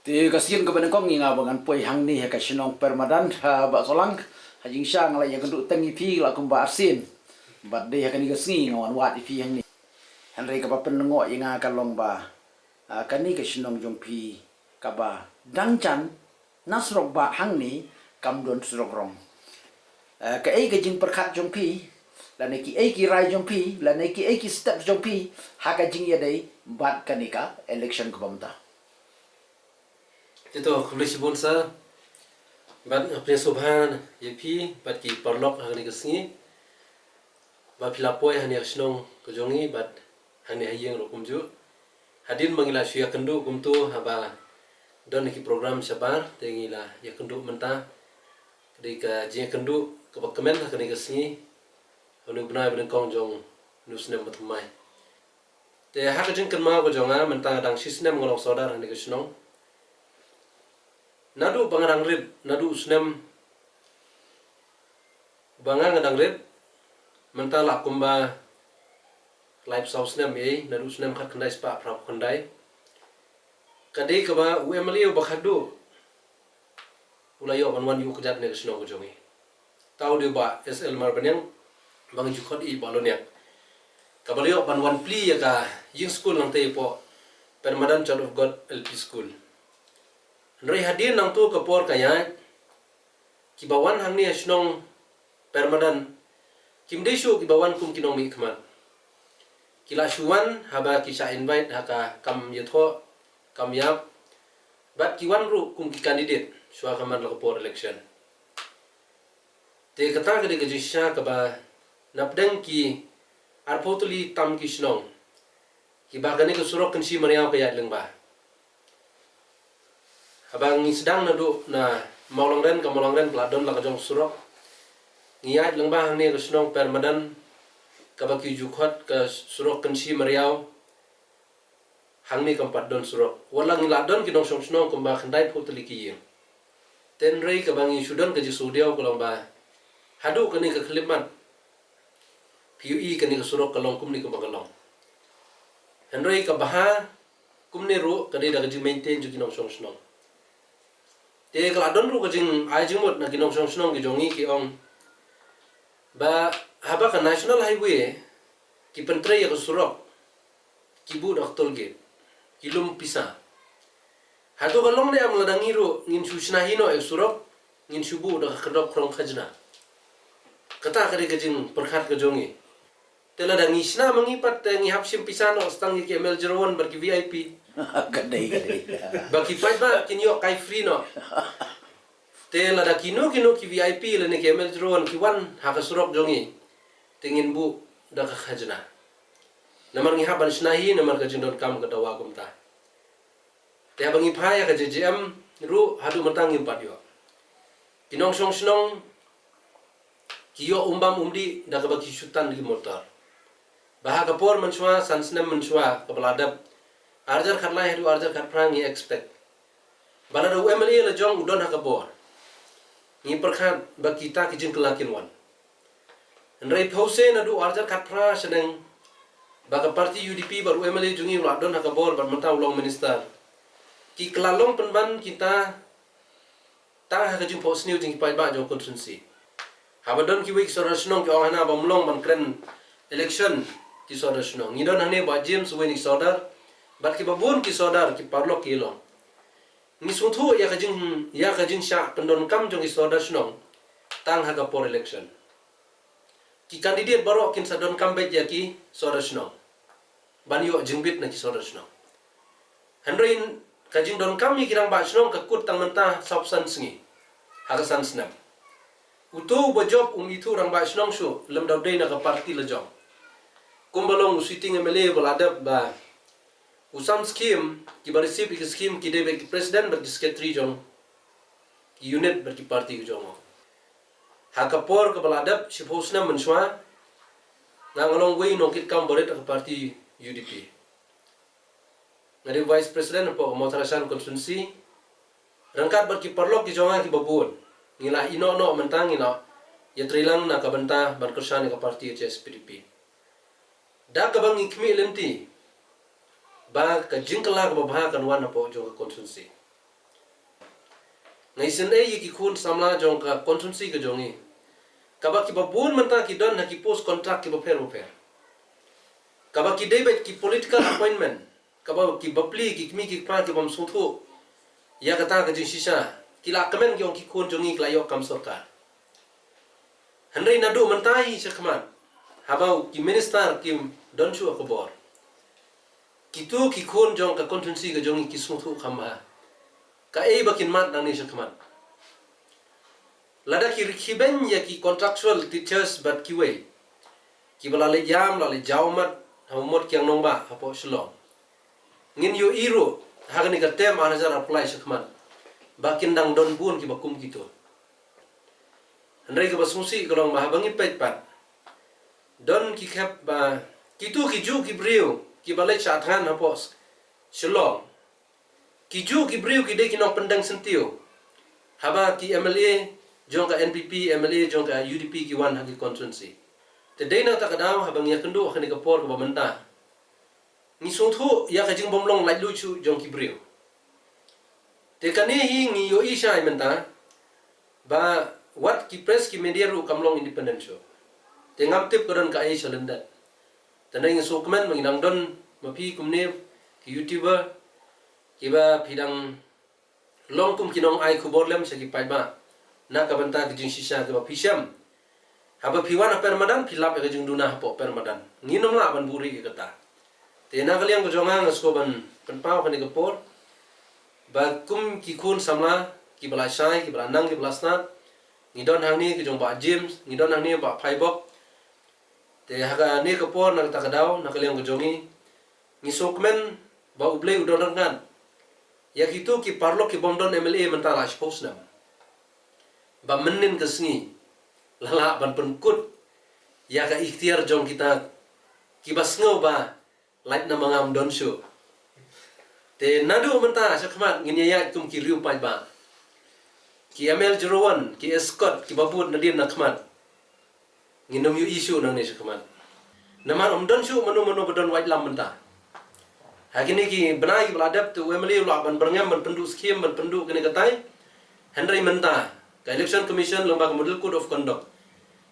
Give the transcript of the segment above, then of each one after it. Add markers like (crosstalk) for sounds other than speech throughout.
Ti kasin ka benengkong nga bangan poi hang ni ka sinong permadan ha ba solang ha jing sha ngala ya kendu tengi pi la kum ba asin. Bat de kan gasni ngawan wat pi hang ni. Henry ka pa penengo yang nga kalong ba. Ha kan ni ka jong pi ka ba dang chan nasrok ba hang ni kam don srok rong. Ka ai ka jing perkat jong pi la ne ki ai ki rai jong pi la ne ki ai ki step jong pi ha ka jing ya dei bat kanika election ka bamta. Ito kulisi bonsa bat apne subhan yepi bat ki parlok hangni kesngi bat pilapoi hani asnong kejongi bat hani hayeng rokumju hadin mangila syia kendu kumtu haba don ki program sabar tengila ya kendu menta ketika jing kendu ke kemen hangni kesngi hanu benai ben kong jong nusne matmai te hakajin kan ma ko menta dang sisnem ngolong sodar hani kesnong nadu bangarang red nadu usnem bangang ngadang red mentala kumba live sauce nem ye nadu usnem khat kandai spa prap kandai kade kaba uemali bakhadu ulayo ban wan yu kajat ne sno ko jongi tau de ba sl mar banyang bang ju khot i balonya kabalio ban wan pli ya ka yin school nang te po permanent child of god lp school Nri hadir nang tu kapor kaya kibawan hang ni asnong permadan kimde shu kibawan kum kinong mi kila shuan haba kisha invite haka kam yatho kam yap. Bat kiwan ru kum ki candidate shwa khaman kapor election. Te kata kade ke jisha kaba napdeng ki arpotuli tam kisnong kibagane ke surok kensi mariaw kaya lengba abang sedang na du. Na maulang ren ka maulang ren pladon la ka jong surok ngiat lang bang ni kusnong permadan ka baki jukhot ka surok kensi mariau hang ni kampat don surok wala ngi ladon ki dong song snong kumba khandai phu tali ki yin. Ten rei ka bangi sudan ka ji sudiao ko ba hadu ka ni ka khlimat PUE ka ni ka surok ka long kum ni ka bagalong henrei ka baha kum ni ru ka ni da ka maintain ju ki nong song te kala don ru ai jing mot na ginong song snong gi jongi ki ong. Ba haba ka national highway ki pentre ya surok ki bu dak tol ge ki lum pisa. Hado ka long de am ladangi ru ngin susna hino e surok ngin subu dak kedok krong khajna kata kare kajing perkhat ka jongi tela dangi sna mengipat ngi hapsim pisano stang ki kemel jeron ber ki vip (laughs) Kadai kadai. Baki pai ba kinyo kai free no. Te la da kino kino ki VIP le ne kemel drone ki wan ha ka surok jongi. Tingin bu da ka khajna. Namar ngi haban snahi namar ka jindon kam ka dawa ta. Te abangi phaya ka JJM ru hadu matang impat yo. Kinong song snong kiyo umbam umdi da ka baki di motor. Baha kapor mensua sansnem mensua kebeladap arjar khatla hedu arjar khat prang ni expect. Bana do emily la jong udon haka bor. Ni perkhat ba kita ki jing kelakin wan. Nrei phose na du arjar khat pra seneng ba ka parti udp baru emily jungi la don haka bor ban mata ulong minister. Ki kelalong penban kita ta haka jing pos new jing pai ba jong constituency habadon ki week sora snong ki ohana bamlong ban kren election ki sora snong ni don hane ba james weni sodar bat ki babun ki sodar ki parlo ki long ni suthu ya ka jing ya ka jing sha pendon kam jong ki sodar snong tang ha ka por election. Ki candidate baro kin sa don kam bet ya ki sodar snong ban yo jingbit na ki sodar snong handroin ka jing don kam ni kirang ba snong ka kut tang menta subsan sngi ha ka san snam utu bo job um itu rang ba snong shu lem daw dei na ka parti la job kumbalong sitting emele baladap ba usam skim ki bari sip ki skim ki president ber ki secretary jong ki unit ki parti jong. Ha ka por ka baladap si posna menswa na ngalong wei no kit kam boret ka parti UDP ngari vice president po motarasan constituency rangkat ber ki parlok ki jonga ki babun ngila ino no mentang ino ya trilang na kabanta ban kursan ka parti HSPDP da kabang ikmi lenti ba ka jingkala ka babaha kan wana po jo ka constituency. Ngai sin e ki khun samla jong ka consultancy ka jongi. Kaba ki ba bun manta ki don na ki post contract ki ba ba fer kaba ki debate ki political appointment. Kaba ki bapli ki kmi ki pra ki bam suthu ya kata ka jing shisha. Ki la kamen ki ong ki khun jongi kla yok kam sarkar Henry nadu mentai sekman habau ki minister ki don chu ko bor ki khun jong ka consultancy ka jongi ki suthu khama ka e bakin mat nang ni sekman lada ki rikiben ya ki contractual teachers bat ki we ki bala le jam la le jaumat hamot kyang nong ba hapo shlong ngin yo iro hagani ka tem anajar apply sekman bakin dang don bun ki bakum gitu Andai ke basungsi kalau mahabangi pet pat. Don ki khap ba kitu ki ju ki brio ki balai chathan hapos shlong ki ju ki brio ki pendang sentio. Haba ki MLA jong ka NPP MLA jong ka UDP ki wan hagi constituency te de na takadaw habang ya kendo khani ka por ka bamenta ni sung ya ka jing bomlong lai lu chu jong ki brio te kani hi ngi yo isha menta ba wat ki press ki media ru kamlong independent show te ngam tip ko ka ai chalenda te nai ngi so comment mangi dang don mapi kumne ki youtuber ki ba phidang long kum kinong ai khubor lem sa ki pai ba na ka banta ki jing shisha ki ba phisham haba phiwan per madan philap ka jing duna po per madan. Nginom la ban buri ki kata te na kaliang ko jonga ngasko ban pan pau ka ni ka por. Ba kum ki khun samla ki shai ki nang ki bala snat. Ngidon hang ni ki jong ba James ngidon hang ni ba Phaibok te haga ni ka por nang takadaw na kaliang ko jongi. Ngi sokmen ba uble udon ngan. Ya kitu ki parlo ki bomdon MLA mentala spos nam. Ba menin ke sngi lala ban penkut. Ya ka ikhtiar jong kita ki bas ngau ba light na mangam don show te nadu menta sakmat ngin ya tum ki riu pai ba. Ki amel jerowan ki escort ki babut nadim nakmat nginom yu isu nang ni sakmat naman om don shu manu manu bedon white lam menta hakini ki benai ki beladap tu wemeli ula ban berngam ban pendu skim ban pendu kini katai henry menta ka election commission lembaga model code of conduct.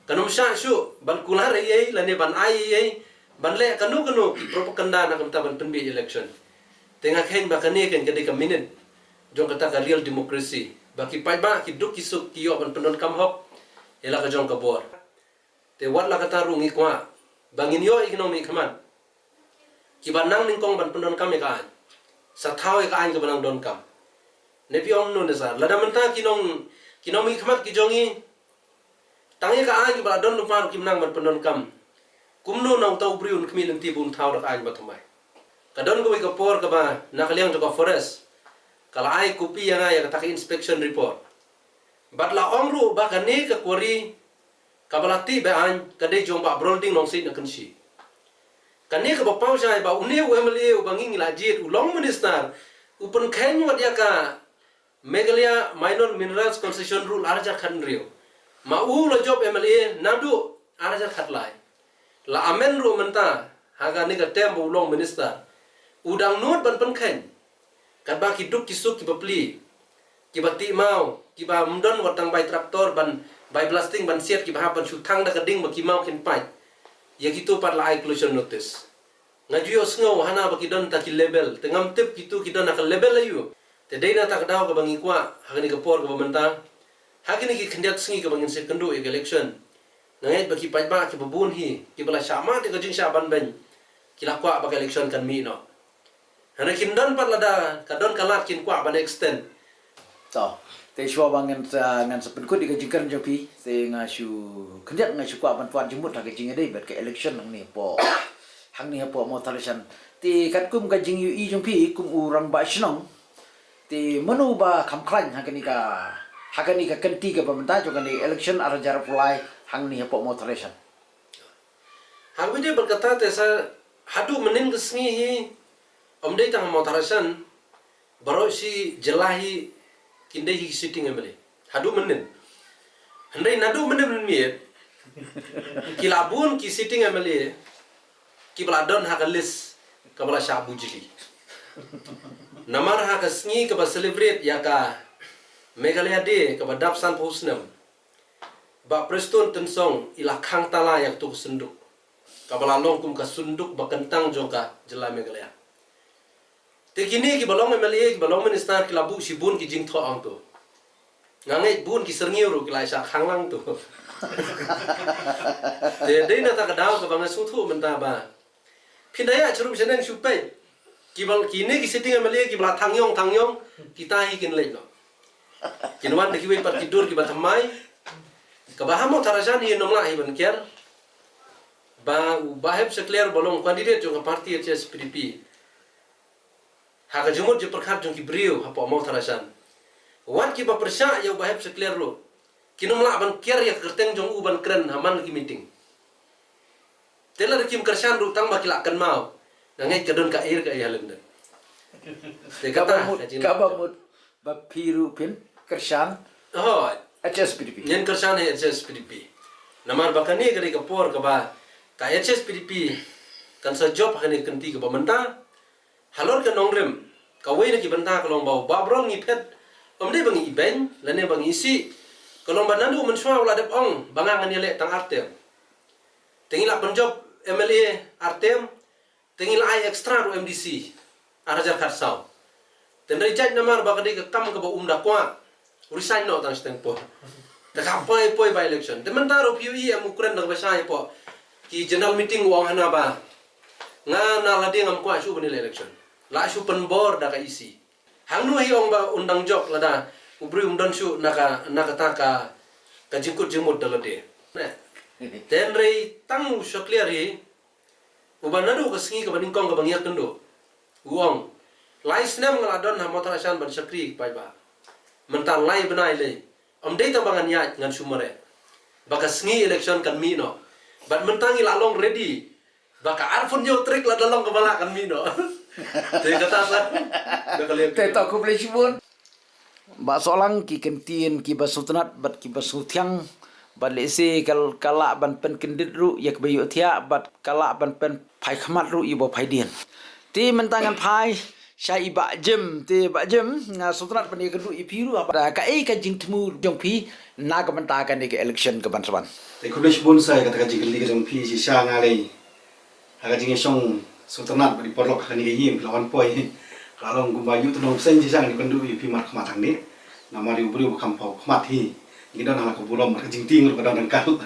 Kanum sha shu ban kular ye lani ban ai ye ban le kanu kanu propaganda na kamta ban penbi election. Tengah kain bakani kan kedi ka minute jong kata ka real democracy. Baki pai ba ki duk ki suk ki yo ban pendon kam hok. Ela ka jong ka bor te wat la kata rungi kwa. Bangin yo economy kaman ki ban nang ning kong ban pendon kam ka an sa thao ka an ka ban don kam. Ne pi om ne sa lada menta ki nong ki jongi tangi ka an ki ban don lu mar ki nang ban pendon kam. Kumno nong tau briun kmi lenti bun thao rak an ba thamai kadon ko ka por ka ba nakaliang to ka forest. Kala ai kupi yang ai kata inspection report. Bat la omru ba ka ka kori kabalati ba an ka de jom ba brolding long sit na kanshi ka ne ka ba pau jai ba une u emle u bangi la jit u long minister upun khen wat ya ka Meghalaya minor minerals concession rule arja khan rio ma u lo job emle nadu arja khat lai. La amen ru menta haga ni ka tem bu long minister. Udang nut ban pen khen. Kat ba ki duk ki suk ki bapli ki bati mau ki ba mdon watang bai traktor ban bai blasting ban siat ki ba ban thang da kading ba ki mau ken pai. Ya ki tu pat la closure notice. Ngajuyo sngo hana ba ki don ta ki label. Tengam tip ki tu ki don ka label ayu te dei na tak daw ka bangi kwa hagani ka por ka bamenta hagani ki khandiat singi ka bangin se kandu e election. Ngai ba ki pai ba ki babun hi ki bala shama te ka jing sha ban ben. Ki la kwa ba ka election kan mi no. Hana kin don pat lada ka don kalat kin kwa ban extend to te shwa bangen sa ngan sa penkut di kajingkan jopi te nga shu kendiat nga shu kwa ban tuan jimut ha kajing dei bet ke election nang ni po hang ni po (coughs) mo talishan ti kat kum kajing yu i jompi kum urang ba shnong ti manu ba kam klan ha kani ka ha kani ka kenti ka pementa jo kani election ara jar pulai hang ni po mo talishan hang wide berkata te sa hadu menin kesngi hi om dei tang mo tarasan baro si jelahi kinde hi sitting emele. Hadu menin. Handai nadu menin men miet kilabun ki sitting emele. Ki bladon ha kalis kabala shabu jili. Namar ha kasngi ka ba celebrate ya ka Meghalaya de ka ba dap san phusnam ba preston tensong ila khang tala yak tu sunduk ka bala long kum ka sunduk ba kentang joka jela Meghalaya te kini ki balong MLA ki balong minister ki labu si bun ki jing tho ang tu ngangai bun ki serniu ru ki lai sa khang lang tu (laughs) te dei na ta ka daw ka ba nga su thu men ta ba. Pinaya churum seneng supai kibal kini ki sitting MLA ki bala tangyong tangyong kita hi kin no de kiwe par tidur ki batamai kabahamo tarajan hi nomla hi ban kier ba baheb sekler bolong candidate jong parti HS PDP haga jumut je perkhat jong ki brio hapo mo tarajan wan ki ba persya ya baheb sekler lo kinumla ban kier ya kerteng jong u ban kren haman ki meeting telar kim kersan ru tang bakila kan mau. Ngangai kedon ka air ka ya lenda te kata Kaba mut ba piru pin kershan oh HSPDP. Nyen kersan he HS PDP. Namar bakani kari ka por ka ba ka HS PDP kan sa job kani kanti ka halor ka nongrem ka na ki benta ka long bau. Ba brong ni pet. Om de bangi iben lane bangi si ka long banandu men shwa wala dep ong banga ngani le tang artem. Tengila penjob MLA artem tengila ai extra ro MDC arajar karsau Tendai jaj namar bakadi ka kam ka ba umda kwa. Resign no tang po. Ta ka pai poi by election. Te mentaro PUE am ukuran na basai po. Ki general meeting wang hana ba. Nga na la ding am kwa shu ban election la shu pen bor da ka isi. Hang nu hi ong ba undang jok la da ubri umdan shu na ka na ka ta ka ka jingkut jingmut da la (laughs) de ten rei tang u shokliar hi uban nadu ka singi ka baning kong ka bangyak kendo uong lai snem ngala don ha motor asan ban sakri pai ba. Mental lai benai le om dei ta bangan ya ngan sumare baka sngi election kan mi no. Bat mentangi la long ready baka arfun yo trik la dalong kepala kan mi no (laughs) te kata sa da kali Te to ku beli sibun. Ba solang ki kentien ki ba sultanat bat ki ba sultiang bat le se kal kala ban pen kendit ru yak bayu thia bat kala ban pen phai khmat ru ibo phai dien. Ti mentangan phai Syai ba jem te ba jem nga sultanat ban ye kedu ipiru apa ka e ka jing temu jong pi na ka mentakan ke election ke ban saban. Te kulish bun sai kata kaji geli kajong pi si sha ngale. Haga jinge song sultanat bari porlok kani ge yim lawan poi. Kalong gumba yu tu nong sen ji sang ni kandu pi mat khmat thang ni. Nama ri ubri kham pau khmat hi. Ni dan hala ko bulom ka jing ting dan kal.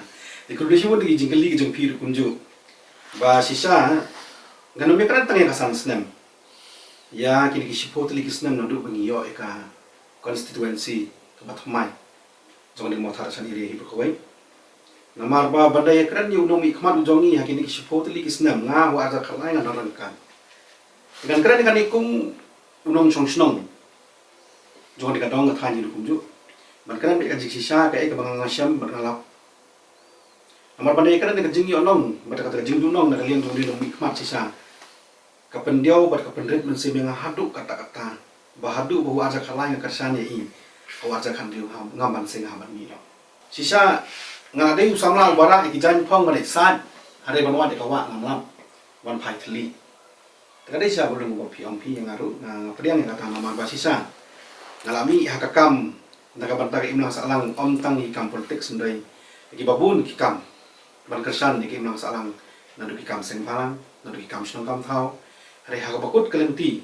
Te kulish bun di jing pi ru kunju. Ba si sha nganu me kran tangi kasan snem. Ya kini ki sipot li kisnem nadu bangi yo eka constituency ka batmai. Jong ni mothar san iri hi. Namar ba badai keren yu nomi kmat ujongi hakini kisipot li kisnem nga wa aja kalai nga naran kan. Dengan keren kan ikum unong chong snong. Jong di kadong ka thanyi dukum ju. Man keren bi kajik sisa ka e ka bangang ngasyam bernalap. Namar badai keren ka jing yu onong, bada kata jing dunong na kalian jong di nomi kmat sisa. Kapendiau bad kapendrit men sebe nga haduk kata-kata. Bahadu bahu aja kalai nga kersanya i. Kau aja kan diu ngaman sing haman mi. Sisa nga dei samla bara ki jan phong ngale san. Hare banwa de kawa ngamlam wan phai thli ta dei sa bulung ko pi om pi yang aru nga pediang yang kata nama basisa ngalami hakakam naga bantag imna salang om tang i kam politik sundai ki babun ki kam. Ban kersan ni ki imna salang nadu ki kam seng phalang nadu ki kam kam thau hare hakabakut kelenti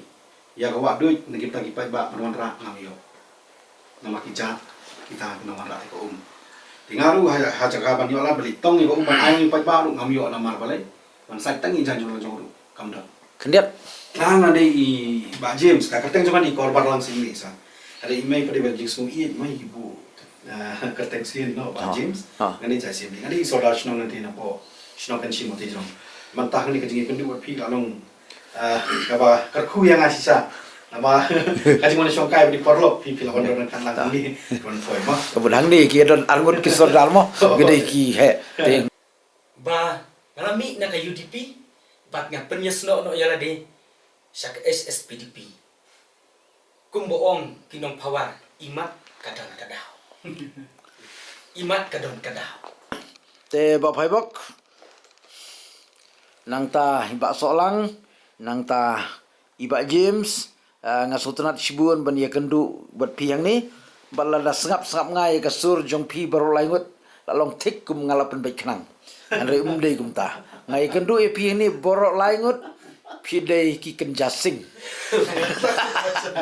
ya kawa duit nagi tagi pai ba banwan ra ngamiyo nama ki jat kita nama ra ko um tingaru ha jaga ban yo la beli tong yo umban ai pai ba lu ngam yo na mar balai ban sai tangi jan jong jong lu kam da Kendiat na na de i ba james ka kateng jaman i korbar lang sing ni sa ada email pada ba jing sung i mai ibu kateng sin no ba Ah. james Ah. ngani ja sim ngani so da shno nanti na po shno kan shi mo te jong man ta ngani ka jing kan du pi la long ka ba kar khu yang asisa nama kaji mana shong kai di porlok pi pi la wonder kan lang ni kon ki don ki (laughs) gede ki he. Te ba ngalami na ka UDP bat nga penyes no no yala de sa ka SSPDP kinong pawar imat kadon kadaw (laughs) imat kadon kadaw te ba phai bok. Nang ta solang nang ta iba james nga sultanat sibun ban ye kendu buat piang ni balada sengap sengap ngai ka sur jong pi baru laingut lalong tik kum ngalapan baik kenang. Andre umdei kum ta ngai kendu e pi ni borok laingut pi dei ki ken jasing (laughs)